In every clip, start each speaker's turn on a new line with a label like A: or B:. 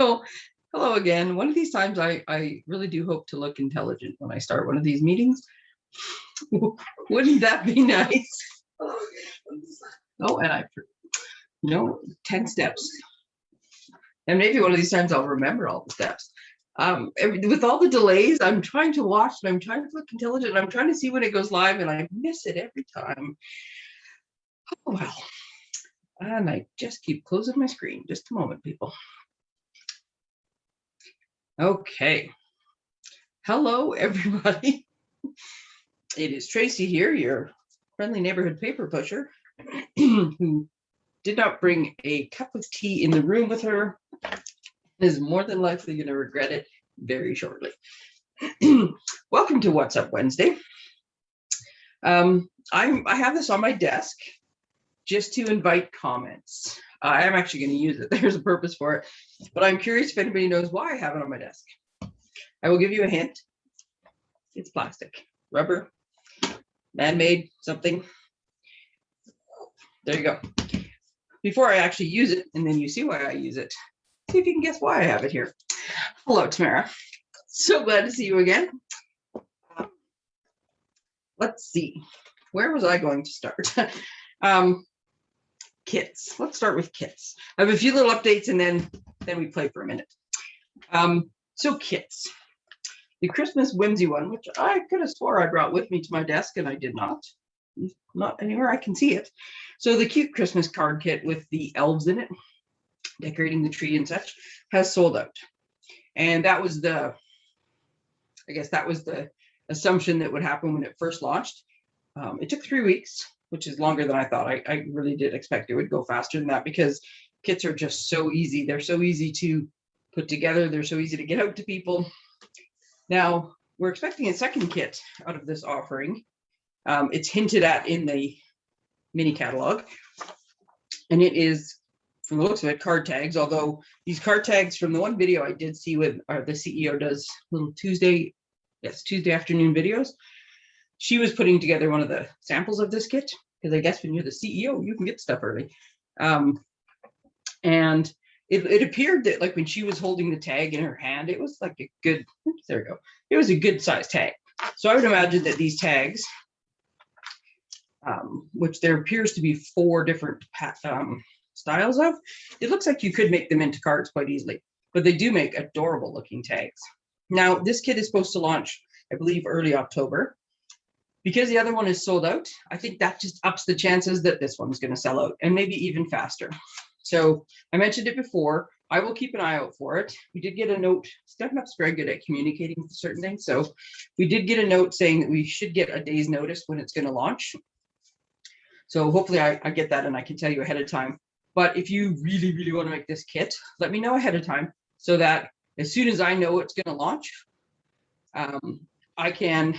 A: So, hello again. One of these times I, I really do hope to look intelligent when I start one of these meetings. Wouldn't that be nice? Oh, and I, you know, 10 steps. And maybe one of these times I'll remember all the steps. Um, with all the delays, I'm trying to watch and I'm trying to look intelligent. And I'm trying to see when it goes live and I miss it every time. Oh, well. And I just keep closing my screen. Just a moment, people. Okay. Hello, everybody. It is Tracy here, your friendly neighborhood paper pusher, who did not bring a cup of tea in the room with her, is more than likely going to regret it very shortly. Welcome to What's Up Wednesday. Um, I'm, I have this on my desk just to invite comments. I am actually going to use it. There's a purpose for it, but I'm curious if anybody knows why I have it on my desk. I will give you a hint. It's plastic, rubber, man-made, something. There you go. Before I actually use it, and then you see why I use it, see if you can guess why I have it here. Hello, Tamara. So glad to see you again. Let's see, where was I going to start? um, kits. Let's start with kits. I have a few little updates and then then we play for a minute. Um, so kits. The Christmas whimsy one, which I could have swore I brought with me to my desk and I did not. Not anywhere I can see it. So the cute Christmas card kit with the elves in it, decorating the tree and such, has sold out. And that was the, I guess that was the assumption that would happen when it first launched. Um, it took three weeks which is longer than I thought. I, I really did expect it would go faster than that because kits are just so easy. They're so easy to put together. They're so easy to get out to people. Now, we're expecting a second kit out of this offering. Um, it's hinted at in the mini catalog. And it is, from the looks of it, card tags, although these card tags from the one video I did see with or the CEO does little Tuesday, yes, Tuesday afternoon videos she was putting together one of the samples of this kit because I guess when you're the CEO, you can get stuff early. Um, and it, it appeared that like when she was holding the tag in her hand, it was like a good, oops, there we go. It was a good size tag. So I would imagine that these tags, um, which there appears to be four different um, styles of, it looks like you could make them into cards quite easily, but they do make adorable looking tags. Now this kit is supposed to launch, I believe, early October because the other one is sold out, I think that just ups the chances that this one's going to sell out and maybe even faster. So I mentioned it before. I will keep an eye out for it. We did get a note. Stephen very good at communicating certain things. So we did get a note saying that we should get a day's notice when it's going to launch. So hopefully I, I get that and I can tell you ahead of time. But if you really, really want to make this kit, let me know ahead of time so that as soon as I know it's going to launch, um, I can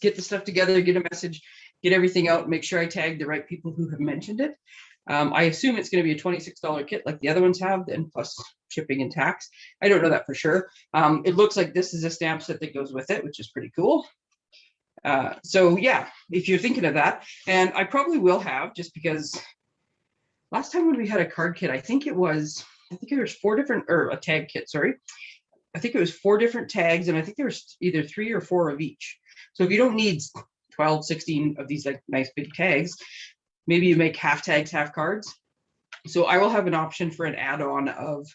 A: get the stuff together, get a message, get everything out, make sure I tag the right people who have mentioned it. Um, I assume it's going to be a $26 kit like the other ones have, then plus shipping and tax. I don't know that for sure. Um, it looks like this is a stamp set that goes with it, which is pretty cool. Uh, so yeah, if you're thinking of that, and I probably will have just because last time when we had a card kit, I think it was, I think it was four different, or a tag kit, sorry. I think it was four different tags and I think there was either three or four of each. So if you don't need 12, 16 of these like nice big tags, maybe you make half tags, half cards. So I will have an option for an add-on of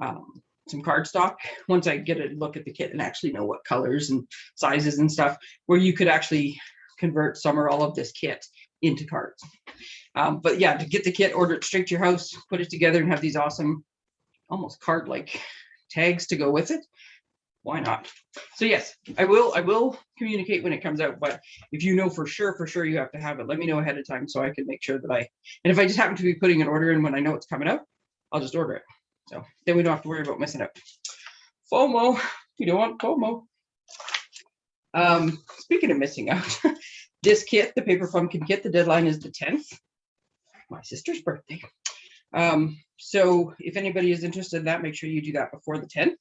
A: um, some cardstock once I get a look at the kit and actually know what colors and sizes and stuff, where you could actually convert some or all of this kit into cards. Um, but yeah, to get the kit, order it straight to your house, put it together and have these awesome, almost card-like tags to go with it why not? So yes, I will, I will communicate when it comes out, but if you know for sure, for sure you have to have it, let me know ahead of time so I can make sure that I, and if I just happen to be putting an order in when I know it's coming out, I'll just order it. So then we don't have to worry about missing out. FOMO, we don't want FOMO. Um, speaking of missing out, this kit, the paper pumpkin kit, the deadline is the 10th, my sister's birthday. Um, so if anybody is interested in that, make sure you do that before the 10th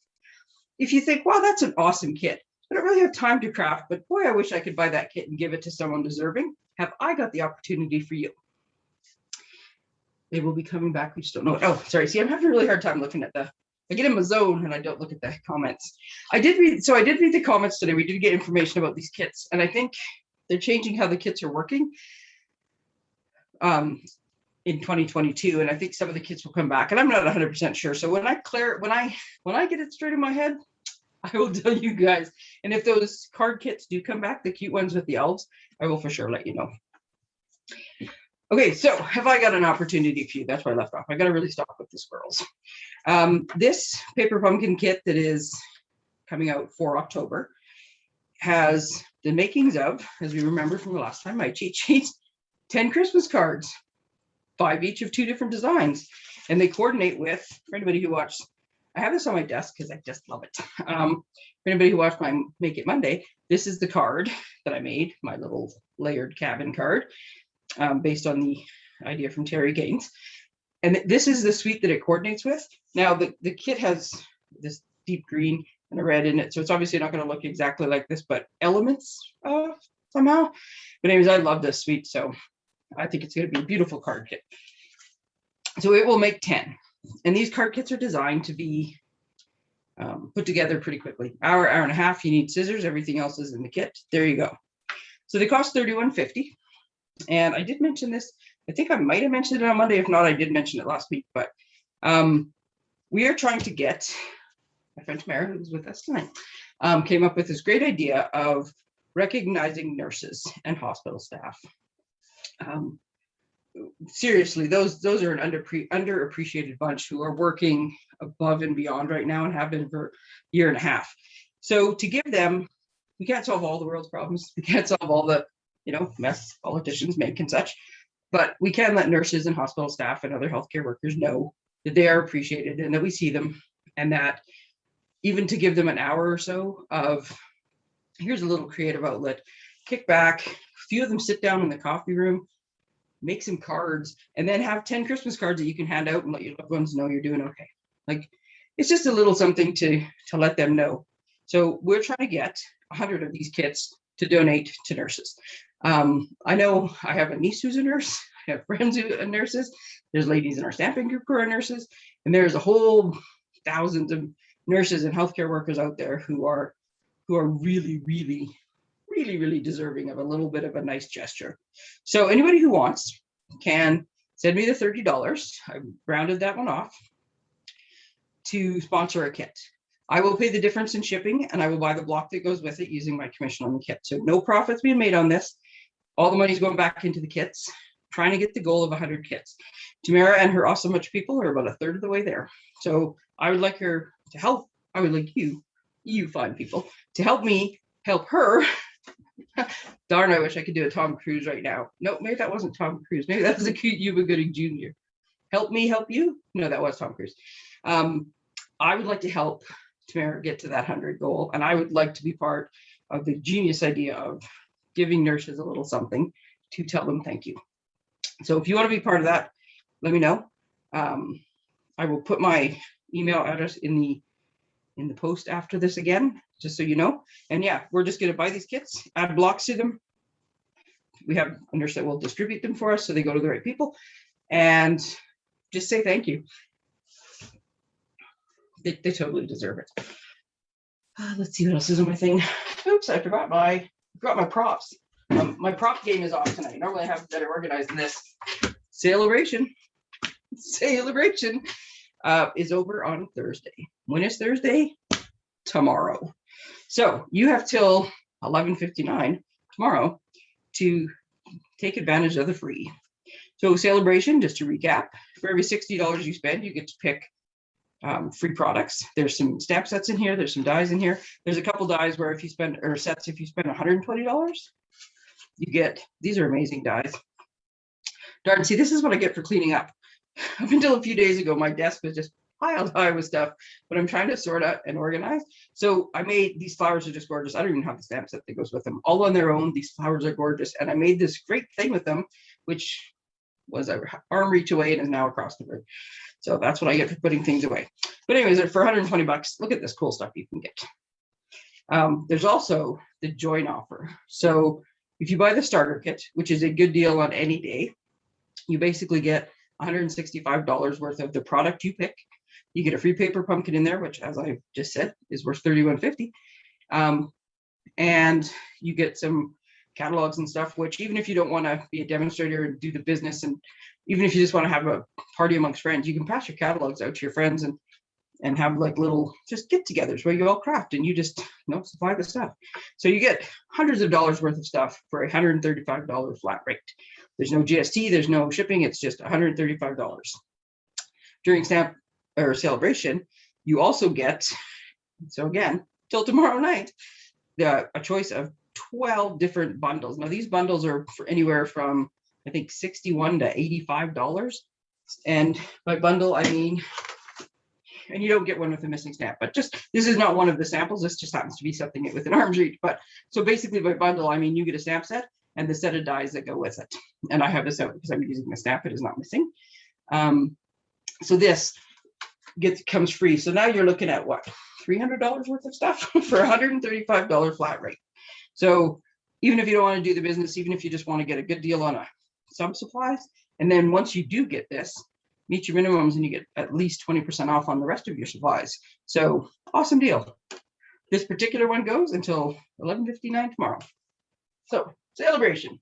A: if you think, wow, that's an awesome kit. I don't really have time to craft, but boy, I wish I could buy that kit and give it to someone deserving. Have I got the opportunity for you? They will be coming back. We just don't know. It. Oh, sorry. See, I'm having a really hard time looking at the I get in my zone and I don't look at the comments. I did read, so I did read the comments today. We did get information about these kits, and I think they're changing how the kits are working um, in 2022. And I think some of the kits will come back, and I'm not 100% sure. So when I clear, when I when I get it straight in my head, I will tell you guys. And if those card kits do come back, the cute ones with the elves, I will for sure let you know. Okay, so have I got an opportunity for you? That's where I left off. I got to really stop with the squirrels. Um, this paper pumpkin kit that is coming out for October has the makings of, as we remember from the last time, my cheat sheets, 10 Christmas cards, five each of two different designs. And they coordinate with, for anybody who watched, I have this on my desk because I just love it. Um, for anybody who watched my Make It Monday, this is the card that I made, my little layered cabin card um, based on the idea from Terry Gaines. And this is the suite that it coordinates with. Now the, the kit has this deep green and a red in it. So it's obviously not going to look exactly like this, but elements uh, somehow. But anyways, I love this suite. So I think it's going to be a beautiful card kit. So it will make 10. And these card kits are designed to be um, put together pretty quickly. Hour, hour and a half, you need scissors. Everything else is in the kit. There you go. So they cost 31.50. And I did mention this, I think I might have mentioned it on Monday. If not, I did mention it last week, but um, we are trying to get, my friend Tamara, who's with us tonight, um, came up with this great idea of recognizing nurses and hospital staff. Um, seriously, those those are an under underappreciated bunch who are working above and beyond right now and have been for a year and a half. So to give them, we can't solve all the world's problems. We can't solve all the you know, mess politicians make and such. But we can let nurses and hospital staff and other healthcare workers know that they are appreciated and that we see them and that even to give them an hour or so of here's a little creative outlet, kick back, few of them sit down in the coffee room, make some cards, and then have 10 Christmas cards that you can hand out and let your loved ones know you're doing okay. Like it's just a little something to to let them know. So we're trying to get 100 of these kits to donate to nurses. Um, I know I have a niece who's a nurse. I have friends who are nurses. There's ladies in our staffing group who are nurses, and there's a whole thousands of nurses and healthcare workers out there who are who are really, really, really, really deserving of a little bit of a nice gesture. So anybody who wants can send me the $30. I rounded that one off to sponsor a kit. I will pay the difference in shipping and I will buy the block that goes with it using my commission on the kit. So no profits being made on this. All the money's going back into the kits, trying to get the goal of 100 kits. Tamara and her awesome much people are about a third of the way there. So I would like her to help. I would like you, you fine people, to help me help her. Darn, I wish I could do a Tom Cruise right now. No, maybe that wasn't Tom Cruise. Maybe that was a cute Cuba Gooding Jr. Help me help you? No, that was Tom Cruise. Um, I would like to help Tamara get to that 100 goal. And I would like to be part of the genius idea of giving nurses a little something to tell them thank you. So if you want to be part of that, let me know. Um, I will put my email address in the in the post after this again, just so you know. And yeah, we're just going to buy these kits, add blocks to them. We have a nurse that will distribute them for us so they go to the right people and just say thank you they, they totally deserve it. Uh, let's see what else is on my thing. Oops, I forgot my forgot my props. Um, my prop game is off tonight. Normally I have better organized than this. Celebration, celebration uh, is over on Thursday. When is Thursday? Tomorrow. So you have till 11:59 tomorrow to take advantage of the free. So celebration, just to recap, for every $60 you spend, you get to pick um, free products. There's some stamp sets in here. There's some dies in here. There's a couple dies where if you spend, or sets, if you spend $120, you get, these are amazing dies. Darn, see, this is what I get for cleaning up. Up until a few days ago, my desk was just piled high with stuff, but I'm trying to sort out and organize. So I made, these flowers are just gorgeous. I don't even have the stamp set that goes with them. All on their own, these flowers are gorgeous. And I made this great thing with them, which was a arm reach away and is now across the room. So that's what I get for putting things away. But anyways, for 120 bucks, look at this cool stuff you can get. Um, there's also the join offer. So if you buy the starter kit, which is a good deal on any day, you basically get $165 worth of the product you pick. You get a free paper pumpkin in there, which as I just said, is worth 31.50. Um, and you get some catalogs and stuff, which even if you don't want to be a demonstrator and do the business, and even if you just want to have a party amongst friends, you can pass your catalogs out to your friends and and have like little just get-togethers where you all craft and you just you know supply the stuff. So you get hundreds of dollars worth of stuff for a $135 flat rate. There's no GST, there's no shipping, it's just $135. During stamp or celebration, you also get, so again, till tomorrow night, a choice of 12 different bundles. Now these bundles are for anywhere from, I think 61 to $85. And by bundle, I mean, and you don't get one with a missing stamp, but just, this is not one of the samples. This just happens to be something within arm's reach. But so basically by bundle, I mean, you get a stamp set and the set of dies that go with it. And I have this out because I'm using the snap, it is not missing. Um, so this gets comes free. So now you're looking at what, $300 worth of stuff for $135 flat rate. So even if you don't want to do the business, even if you just want to get a good deal on a, some supplies, and then once you do get this, meet your minimums and you get at least 20% off on the rest of your supplies. So awesome deal. This particular one goes until 11.59 tomorrow. So celebration.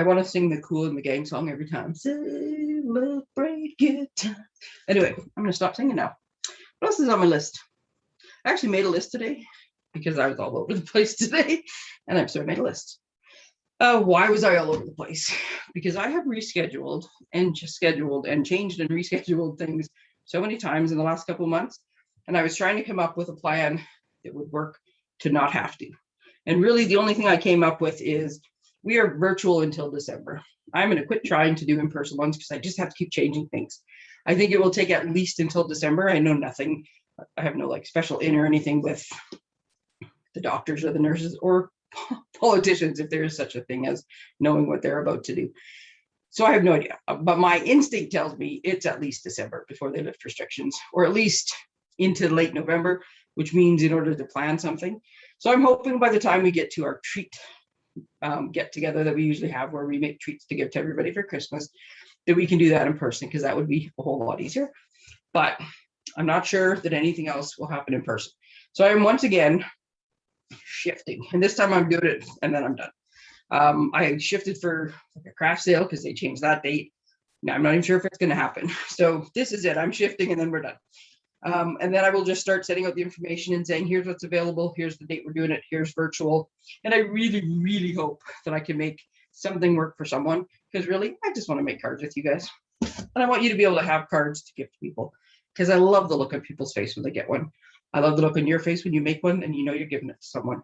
A: I want to sing the Kool and the Gang song every time. Celebrate good time. Anyway, I'm going to stop singing now. What else is on my list? I actually made a list today because I was all over the place today and I've sort of made a list. Uh, why was I all over the place? Because I have rescheduled and just scheduled and changed and rescheduled things so many times in the last couple months. And I was trying to come up with a plan that would work to not have to. And really the only thing I came up with is we are virtual until December. I'm going to quit trying to do in-person ones because I just have to keep changing things. I think it will take at least until December. I know nothing. I have no like special in or anything with the doctors or the nurses or politicians, if there is such a thing as knowing what they're about to do. So I have no idea, uh, but my instinct tells me it's at least December before they lift restrictions, or at least into late November, which means in order to plan something. So I'm hoping by the time we get to our treat um, get together that we usually have where we make treats to give to everybody for Christmas, that we can do that in person because that would be a whole lot easier. But I'm not sure that anything else will happen in person. So I'm once again shifting. And this time I'm doing it and then I'm done. Um, I shifted for like a craft sale because they changed that date. Now I'm not even sure if it's going to happen. So this is it. I'm shifting and then we're done. Um, and then I will just start setting out the information and saying, here's what's available. Here's the date we're doing it. Here's virtual. And I really, really hope that I can make something work for someone because really, I just want to make cards with you guys. And I want you to be able to have cards to give to people because I love the look on people's face when they get one. I love the look on your face when you make one and you know you're giving it to someone.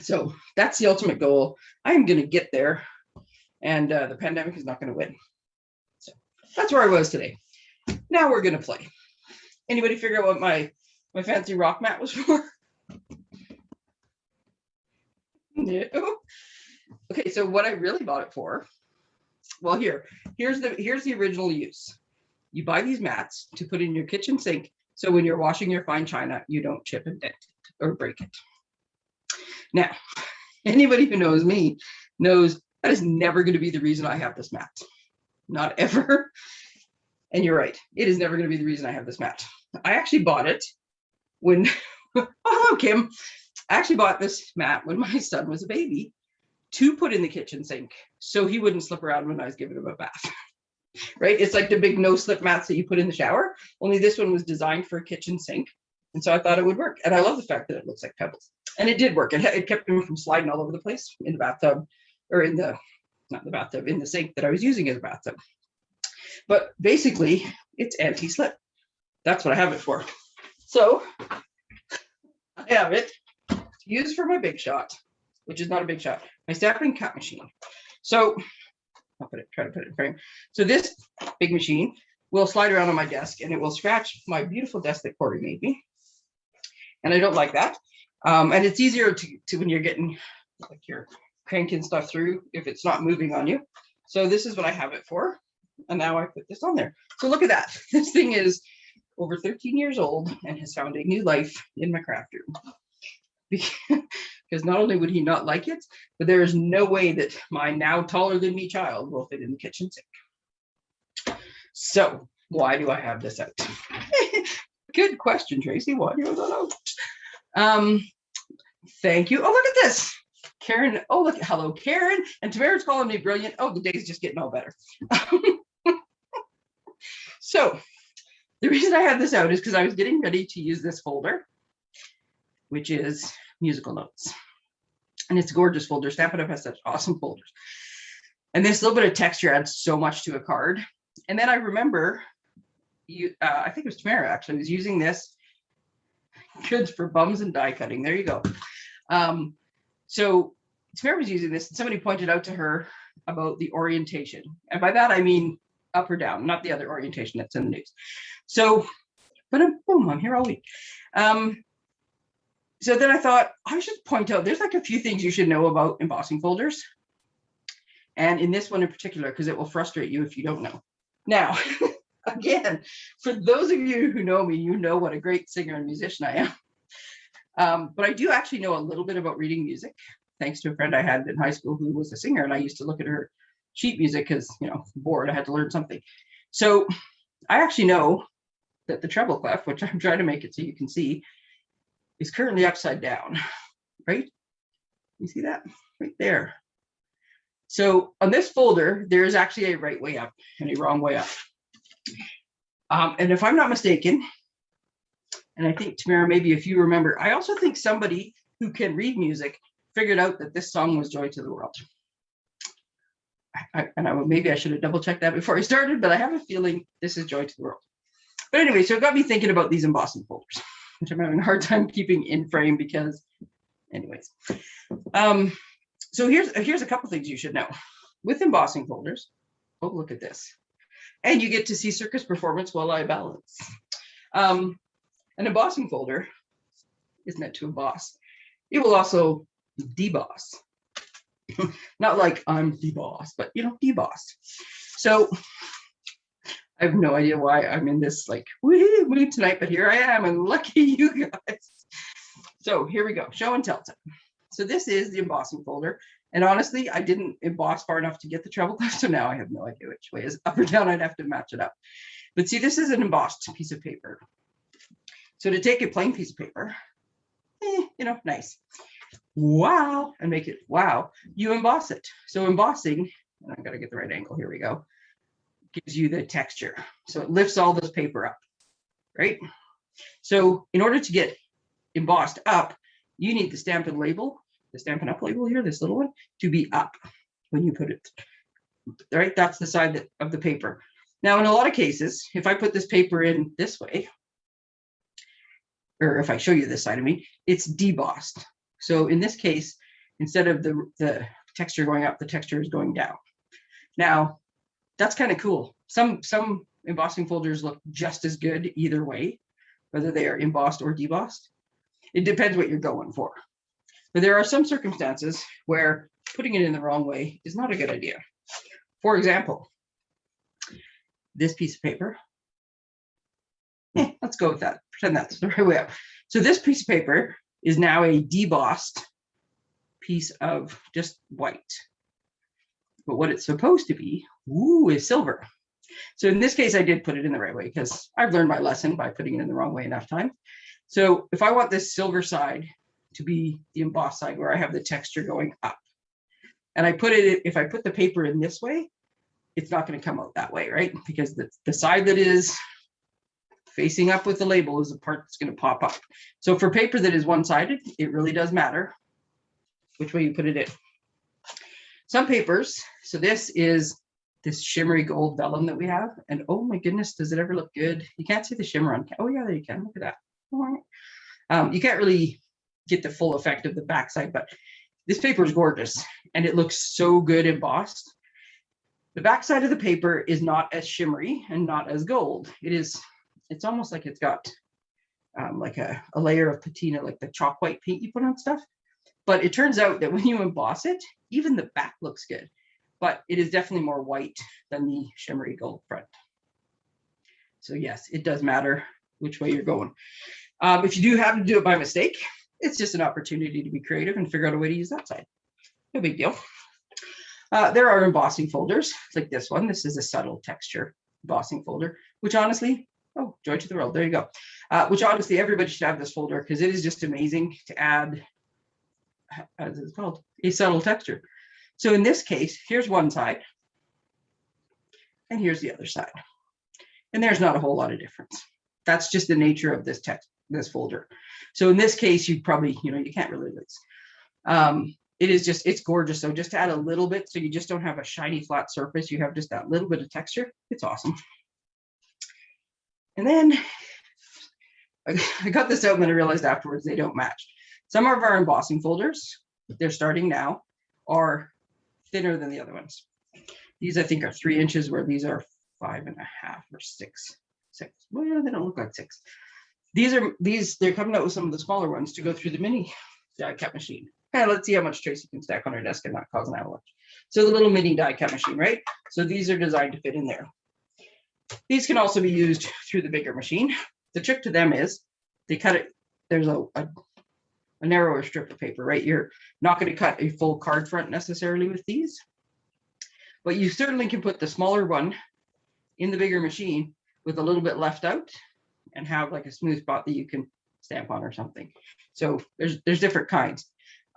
A: So that's the ultimate goal. I am going to get there and uh, the pandemic is not going to win. So that's where I was today. Now we're going to play. Anybody figure out what my, my fancy rock mat was for? no. Okay, so what I really bought it for, well, here, here's the here's the original use. You buy these mats to put in your kitchen sink so when you're washing your fine china, you don't chip and dent it or break it. Now, anybody who knows me knows that is never going to be the reason I have this mat. Not ever. And you're right. It is never going to be the reason I have this mat. I actually bought it when, oh, hello, Kim, I actually bought this mat when my son was a baby to put in the kitchen sink so he wouldn't slip around when I was giving him a bath right? It's like the big no slip mats that you put in the shower, only this one was designed for a kitchen sink. And so I thought it would work. And I love the fact that it looks like pebbles. And it did work. It, it kept him from sliding all over the place in the bathtub or in the, not the bathtub, in the sink that I was using as a bathtub. But basically it's anti-slip. That's what I have it for. So I have it to use for my big shot, which is not a big shot, my stamping cut machine. So I'll put it, try to put it in frame. So this big machine will slide around on my desk and it will scratch my beautiful desk that Corey made me. And I don't like that. Um, and it's easier to, to when you're getting like you're cranking stuff through if it's not moving on you. So this is what I have it for. And now I put this on there. So look at that. This thing is over 13 years old and has found a new life in my craft room. because not only would he not like it, but there is no way that my now taller than me child will fit in the kitchen sink. So why do I have this out? Good question, Tracy. Why do you want to know? Um, thank you. Oh, look at this. Karen, oh, look, hello, Karen. And Tamara's calling me brilliant. Oh, the day's just getting all better. so the reason I had this out is because I was getting ready to use this folder, which is musical notes. And it's a gorgeous folder. Stampin' Up has such awesome folders. And this little bit of texture adds so much to a card. And then I remember you, uh, I think it was Tamara actually was using this goods for bums and die cutting. There you go. Um, so Tamara was using this and somebody pointed out to her about the orientation. And by that, I mean up or down, not the other orientation that's in the news. So, but I'm, boom, I'm here all week. Um, so then I thought I should point out there's like a few things you should know about embossing folders. And in this one in particular, because it will frustrate you if you don't know. Now, again, for those of you who know me, you know what a great singer and musician I am. Um, but I do actually know a little bit about reading music, thanks to a friend I had in high school who was a singer, and I used to look at her sheet music because, you know, bored, I had to learn something. So I actually know that the treble clef, which I'm trying to make it so you can see, is currently upside down, right? You see that right there. So on this folder, there is actually a right way up and a wrong way up. Um, and if I'm not mistaken, and I think Tamara, maybe if you remember, I also think somebody who can read music figured out that this song was Joy to the World. I, and I maybe I should have double checked that before I started, but I have a feeling this is Joy to the World. But anyway, so it got me thinking about these embossing folders, which I'm having a hard time keeping in frame because, anyways. Um, so here's here's a couple things you should know. With embossing folders, oh look at this, and you get to see circus performance while I balance. Um, an embossing folder is meant to emboss. It will also deboss. Not like I'm the boss, but you know, deboss. So I have no idea why I'm in this like mood tonight, but here I am and lucky you guys. So here we go, show and tell time. So this is the embossing folder. And honestly, I didn't emboss far enough to get the treble clef. So now I have no idea which way is up or down. I'd have to match it up. But see, this is an embossed piece of paper. So to take a plain piece of paper, eh, you know, nice. Wow, and make it wow, you emboss it. So embossing, and I've got to get the right angle, here we go, gives you the texture. So it lifts all this paper up, right? So in order to get embossed up, you need the Stampin' label, the Stampin' Up label here, this little one, to be up when you put it, right? That's the side of the paper. Now, in a lot of cases, if I put this paper in this way, or if I show you this side of me, it's debossed. So in this case, instead of the, the texture going up, the texture is going down. Now, that's kind of cool. Some, some embossing folders look just as good either way, whether they are embossed or debossed. It depends what you're going for. But there are some circumstances where putting it in the wrong way is not a good idea. For example, this piece of paper eh, let's go with that. Pretend that's the right way up. So this piece of paper is now a debossed piece of just white. But what it's supposed to be, ooh, is silver. So in this case, I did put it in the right way because I've learned my lesson by putting it in the wrong way enough time. So if I want this silver side to be the embossed side where I have the texture going up, and I put it, if I put the paper in this way, it's not going to come out that way, right? Because the, the side that is facing up with the label is the part that's going to pop up. So for paper that is one-sided, it really does matter which way you put it in. Some papers, so this is this shimmery gold vellum that we have. And oh my goodness, does it ever look good? You can't see the shimmer on, oh yeah, there you can, look at that. Um, you can't really get the full effect of the backside, but this paper is gorgeous and it looks so good embossed. The backside of the paper is not as shimmery and not as gold. It is it's almost like it's got um, like a, a layer of patina, like the chalk white paint you put on stuff. But it turns out that when you emboss it, even the back looks good, but it is definitely more white than the shimmery gold front. So yes, it does matter which way you're going. Um, if you do happen to do it by mistake, it's just an opportunity to be creative and figure out a way to use that side. No big deal. Uh, there are embossing folders like this one. This is a subtle texture embossing folder, which honestly, Oh, Joy to the World. There you go. Uh, which honestly, everybody should have this folder because it is just amazing to add, as it's called, a subtle texture. So in this case, here's one side and here's the other side. And there's not a whole lot of difference. That's just the nature of this text, this folder. So in this case, you probably, you know, you can't really lose. Um, it is just, it's gorgeous. So just to add a little bit, so you just don't have a shiny flat surface. You have just that little bit of texture. It's awesome. And then I got this out and then I realized afterwards they don't match. Some of our embossing folders, they're starting now, are thinner than the other ones. These I think are three inches where these are five and a half or six. Six. Well, they don't look like six. These are these, they're coming out with some of the smaller ones to go through the mini die cut machine. Okay, let's see how much Tracy can stack on her desk and not cause an avalanche. So the little mini die cut machine, right? So these are designed to fit in there. These can also be used through the bigger machine. The trick to them is they cut it, there's a, a, a narrower strip of paper, right? You're not going to cut a full card front necessarily with these, but you certainly can put the smaller one in the bigger machine with a little bit left out and have like a smooth spot that you can stamp on or something. So there's there's different kinds.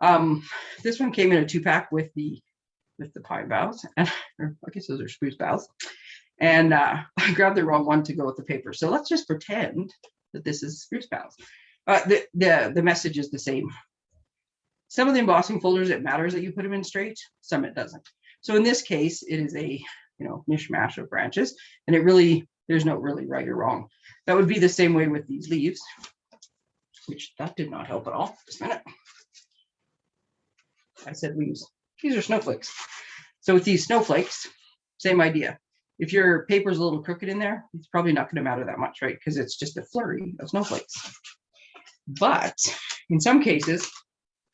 A: Um, this one came in a two pack with the with the pine boughs, and I guess those are spruce boughs. And uh, I grabbed the wrong one to go with the paper. So let's just pretend that this is spruce boughs. Uh, the, the, the message is the same. Some of the embossing folders, it matters that you put them in straight, some it doesn't. So in this case, it is a you know mishmash of branches, and it really, there's no really right or wrong. That would be the same way with these leaves, which that did not help at all. Just a minute. I said leaves. These are snowflakes. So with these snowflakes, same idea. If your paper's a little crooked in there, it's probably not going to matter that much, right? Because it's just a flurry of snowflakes. But in some cases,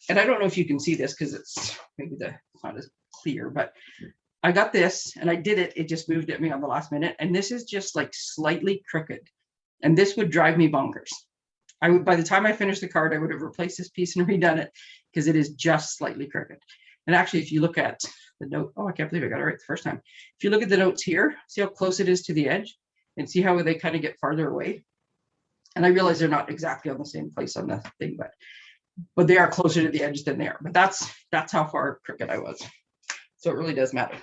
A: and I don't know if you can see this because it's maybe the it's not as clear, but I got this and I did it. It just moved at me on the last minute. And this is just like slightly crooked. And this would drive me bonkers. I would, by the time I finished the card, I would have replaced this piece and redone it because it is just slightly crooked. And actually, if you look at the note, oh, I can't believe I got it right the first time. If you look at the notes here, see how close it is to the edge and see how they kind of get farther away. And I realize they're not exactly on the same place on the thing, but but they are closer to the edge than there. But that's that's how far crooked I was. So it really does matter.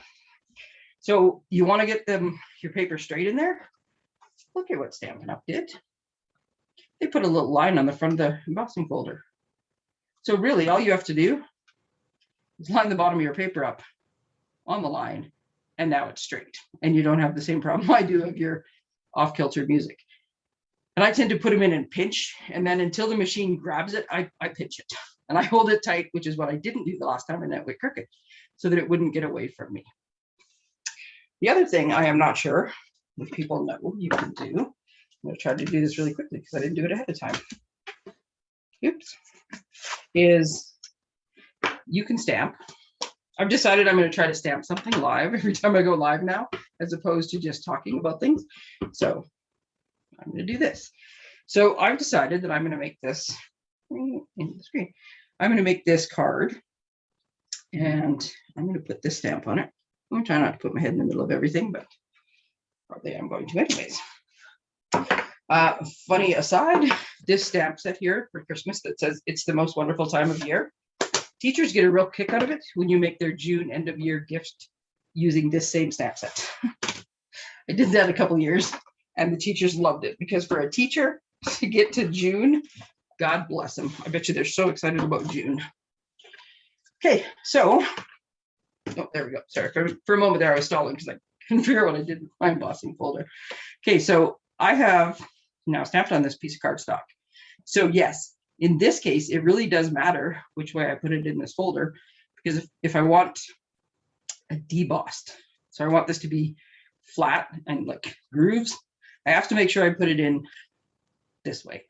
A: So you want to get them your paper straight in there. Look at what Stampin' Up did. They put a little line on the front of the embossing folder. So really all you have to do is line the bottom of your paper up on the line and now it's straight and you don't have the same problem I do of your off kilter music. And I tend to put them in and pinch and then until the machine grabs it, I, I pinch it and I hold it tight, which is what I didn't do the last time in that with Cricut so that it wouldn't get away from me. The other thing I am not sure if people know you can do, I'm gonna try to do this really quickly because I didn't do it ahead of time. Oops, is you can stamp. I've decided I'm going to try to stamp something live every time I go live now, as opposed to just talking about things. So I'm going to do this. So I've decided that I'm going to make this in the screen. I'm going to make this card and I'm going to put this stamp on it. I'm going to try not to put my head in the middle of everything, but probably I'm going to anyways. Uh, funny aside, this stamp set here for Christmas that says it's the most wonderful time of year. Teachers get a real kick out of it when you make their June end of year gift using this same stamp set. I did that a couple years and the teachers loved it because for a teacher to get to June, God bless them. I bet you they're so excited about June. Okay, so, oh, there we go. Sorry, for, for a moment there I was stalling because I couldn't figure out what I did with my embossing folder. Okay, so I have now snapped on this piece of cardstock. So yes, in this case, it really does matter which way I put it in this folder, because if, if I want a debossed, so I want this to be flat and like grooves, I have to make sure I put it in this way,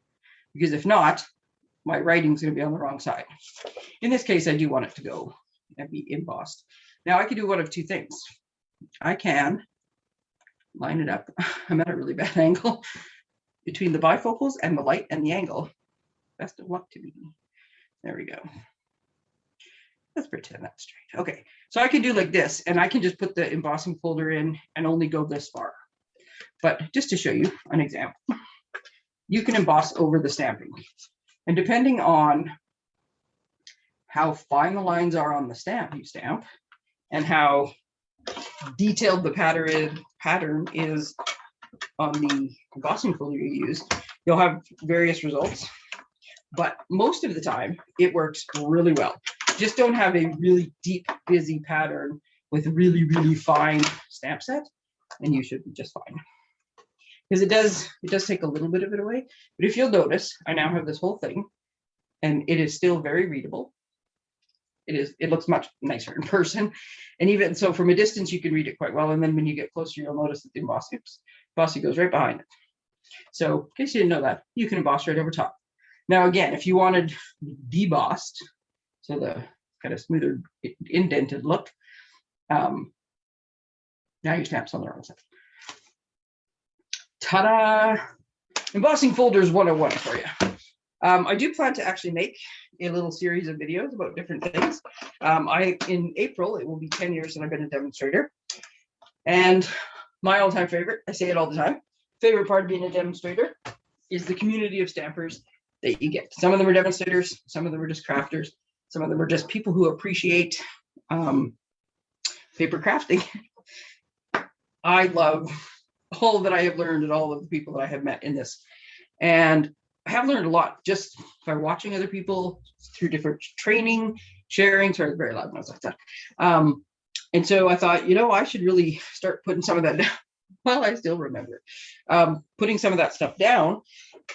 A: because if not, my writing's going to be on the wrong side. In this case, I do want it to go and be embossed. Now I can do one of two things. I can line it up. I'm at a really bad angle between the bifocals and the light and the angle. Best of luck to me. There we go. Let's pretend that's straight. Okay, so I can do like this and I can just put the embossing folder in and only go this far. But just to show you an example, you can emboss over the stamping. And depending on how fine the lines are on the stamp you stamp and how detailed the pattern pattern is on the embossing folder you use, you'll have various results. But most of the time, it works really well. Just don't have a really deep, busy pattern with really, really fine stamp set, and you should be just fine. Because it does, it does take a little bit of it away. But if you'll notice, I now have this whole thing, and it is still very readable. It is, it looks much nicer in person. And even so from a distance, you can read it quite well. And then when you get closer, you'll notice that the embossing, embossing goes right behind it. So in case you didn't know that, you can emboss right over top. Now, again, if you wanted debossed, so the kind of smoother indented look, um, now your snaps on the wrong side. Ta-da! Embossing folders 101 for you. Um, I do plan to actually make a little series of videos about different things. Um, I in April, it will be 10 years that I've been a demonstrator. And my all-time favorite, I say it all the time, favorite part of being a demonstrator is the community of stampers that you get. Some of them are demonstrators, some of them are just crafters, some of them are just people who appreciate um, paper crafting. I love all that I have learned and all of the people that I have met in this. And I have learned a lot just by watching other people through different training, sharing, sorry, very loud noise like that. Um, and so I thought, you know, I should really start putting some of that down. Well, I still remember um, putting some of that stuff down.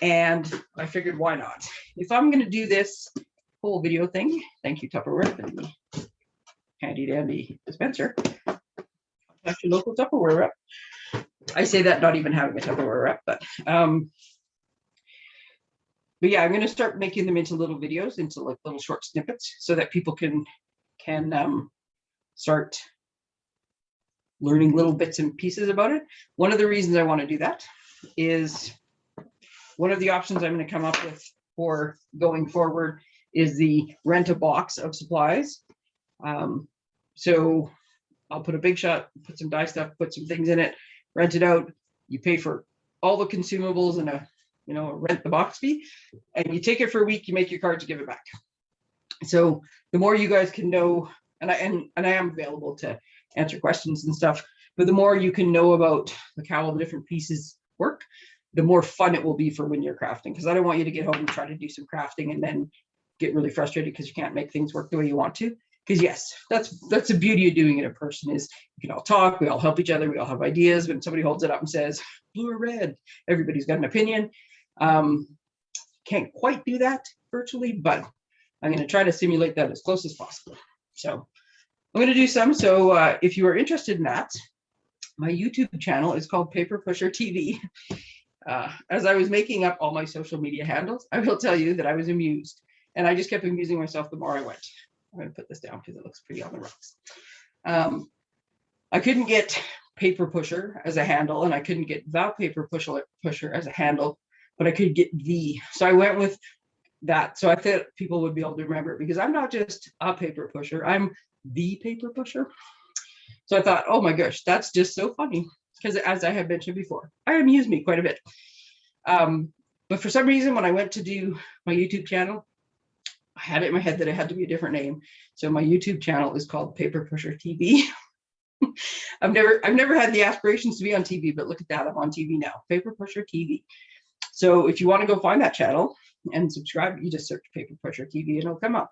A: And I figured, why not? If I'm going to do this whole video thing, thank you, Tupperware, for the handy dandy dispenser. Your local Tupperware rep. I say that not even having a Tupperware rep, but um, but yeah, I'm going to start making them into little videos, into like little short snippets, so that people can can um, start learning little bits and pieces about it. One of the reasons I want to do that is one of the options I'm going to come up with for going forward is the rent a box of supplies. Um, so I'll put a big shot, put some die stuff, put some things in it, rent it out. You pay for all the consumables and a, you know, a rent the box fee, and you take it for a week, you make your cards, you give it back. So the more you guys can know, and I and, and I am available to answer questions and stuff. But the more you can know about like how all the different pieces work, the more fun it will be for when you're crafting. Because I don't want you to get home and try to do some crafting and then get really frustrated because you can't make things work the way you want to. Because yes, that's that's the beauty of doing it in person is you can all talk, we all help each other, we all have ideas. When somebody holds it up and says blue or red, everybody's got an opinion. Um, can't quite do that virtually, but I'm going to try to simulate that as close as possible. So I'm going to do some. So uh, if you are interested in that, my YouTube channel is called Paper Pusher TV. Uh, as I was making up all my social media handles, I will tell you that I was amused and I just kept amusing myself the more I went. I'm going to put this down because it looks pretty on the rocks. Um, I couldn't get Paper Pusher as a handle and I couldn't get the Paper Pusher, pusher as a handle, but I could get the. So I went with that. So I thought people would be able to remember it because I'm not just a paper pusher, I'm the paper pusher. So I thought, oh my gosh, that's just so funny. Because as I had mentioned before, I amuse me quite a bit. Um, but for some reason, when I went to do my YouTube channel, I had it in my head that it had to be a different name. So my YouTube channel is called Paper Pusher TV. I've never I've never had the aspirations to be on TV, but look at that, I'm on TV now. Paper Pusher TV. So if you want to go find that channel and subscribe, you just search Paper Pusher TV and it'll come up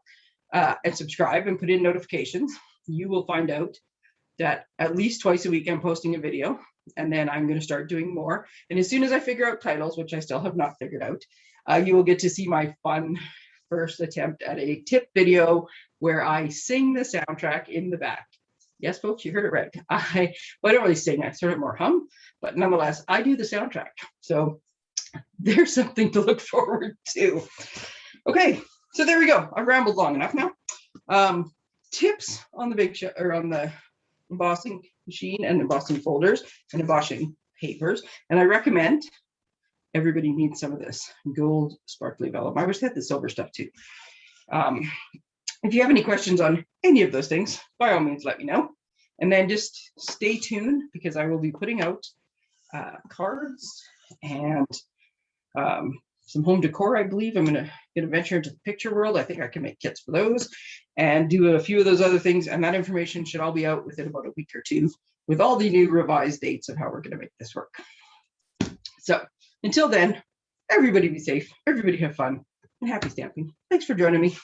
A: uh, and subscribe and put in notifications, you will find out that at least twice a week I'm posting a video and then I'm going to start doing more. And as soon as I figure out titles, which I still have not figured out, uh, you will get to see my fun first attempt at a tip video where I sing the soundtrack in the back. Yes, folks, you heard it right. I, well, I don't really sing, I sort of more hum, but nonetheless, I do the soundtrack. So there's something to look forward to. Okay, so there we go. I've rambled long enough now. Um, tips on the big show or on the embossing machine and embossing folders and embossing papers. And I recommend everybody needs some of this gold sparkly vellum. I wish they had the silver stuff too. Um, if you have any questions on any of those things, by all means, let me know. And then just stay tuned because I will be putting out uh, cards and um, some home decor, I believe. I'm gonna gonna venture into the picture world. I think I can make kits for those and do a few of those other things. And that information should all be out within about a week or two with all the new revised dates of how we're gonna make this work. So until then, everybody be safe, everybody have fun, and happy stamping. Thanks for joining me.